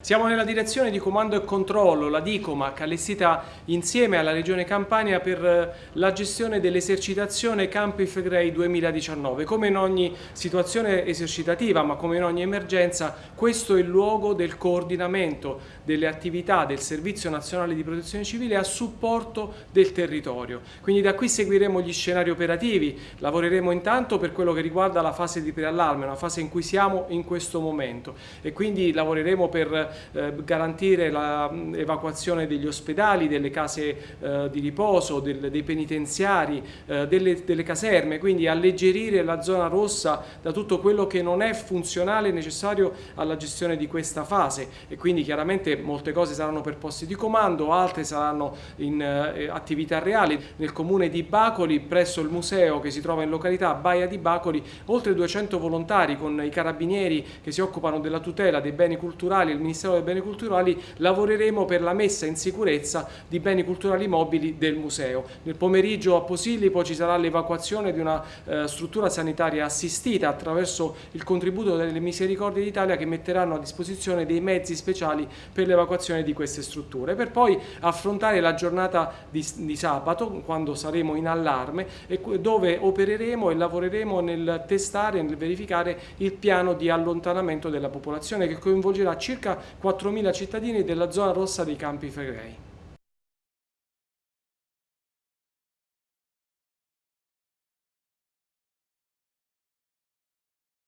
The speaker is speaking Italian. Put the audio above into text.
Siamo nella direzione di comando e controllo, la DICOMAC, allestita insieme alla Regione Campania per eh, la gestione dell'esercitazione Campi Flegrei 2019. Come in ogni situazione esercitativa, ma come in ogni emergenza, questo è il luogo del coordinamento delle attività del Servizio Nazionale di Protezione Civile a supporto del territorio. Quindi da qui seguiremo gli scenari operativi, lavoreremo intanto per quello che riguarda la fase di preallarme, una fase in cui siamo in questo momento e quindi lavoreremo per garantire l'evacuazione degli ospedali, delle case eh, di riposo, del, dei penitenziari, eh, delle, delle, caserme, quindi alleggerire la zona rossa da tutto quello che non è funzionale e necessario alla gestione di questa fase e quindi chiaramente molte cose saranno per posti di comando, altre saranno in eh, attività reali. Nel comune di Bacoli, presso il museo che si trova in località Baia di Bacoli, oltre 200 volontari con i carabinieri che si occupano della tutela dei beni culturali, il Ministero Ministero dei Beni Culturali lavoreremo per la messa in sicurezza di beni culturali mobili del museo. Nel pomeriggio a Posillipo ci sarà l'evacuazione di una eh, struttura sanitaria assistita attraverso il contributo delle Misericordie d'Italia che metteranno a disposizione dei mezzi speciali per l'evacuazione di queste strutture, per poi affrontare la giornata di, di sabato quando saremo in allarme e dove opereremo e lavoreremo nel testare e nel verificare il piano di allontanamento della popolazione che coinvolgerà circa 4.000 cittadini della zona rossa dei Campi Flegrei.